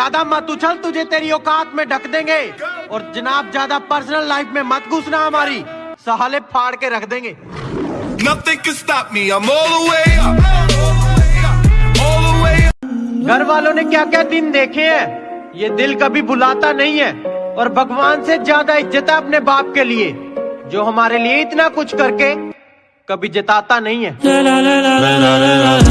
ज़्यादा मत उछल तुझे तेरी औकात में ढक देंगे और जनाब ज़्यादा पर्सनल लाइफ में मत घुसना हमारी सहाले फाड़ के रख देंगे घर वालों ने क्या क्या दिन देखे हैं ये दिल कभी भुलाता नहीं है और भगवान से ज़्यादा इज़्ज़त है अपने बाप के लिए जो हमारे लिए इतना कुछ करके कभी जताता नहीं है